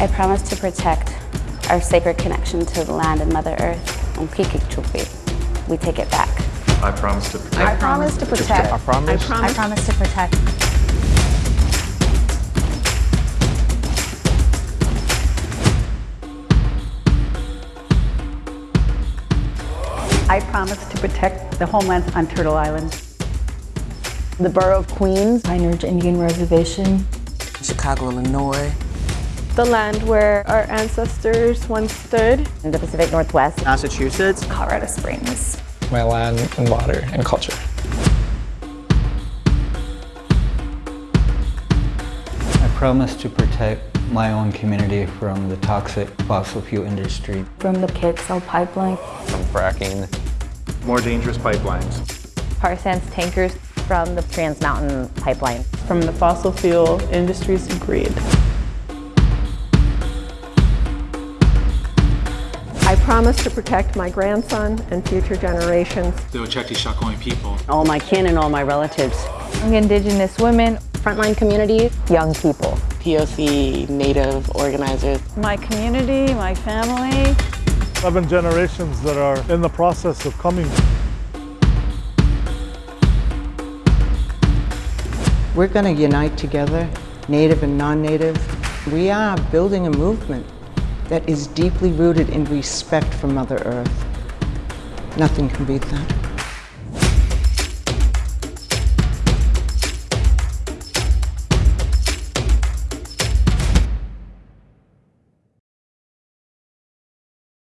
I promise to protect our sacred connection to the land and Mother Earth. On Kikikchupi, we take it back. I promise to protect. I promise to protect. I promise. I promise to protect. I promise to protect the homelands on Turtle Island. The Borough of Queens, Pine Ridge Indian Reservation. Chicago, Illinois. The land where our ancestors once stood. in the Pacific Northwest, Massachusetts, Colorado Springs. My land and water and culture. I promise to protect my own community from the toxic fossil fuel industry. From the KXL pipeline. From fracking. More dangerous pipelines. tar sands tankers from the Trans Mountain Pipeline. From the fossil fuel industry's greed. Promise to protect my grandson and future generations. The Oceti Sakowin people. All my kin and all my relatives. Young indigenous women. Frontline communities, young people. POC Native organizers. My community, my family. Seven generations that are in the process of coming. We're going to unite together, Native and non-Native. We are building a movement that is deeply rooted in respect for Mother Earth. Nothing can beat that.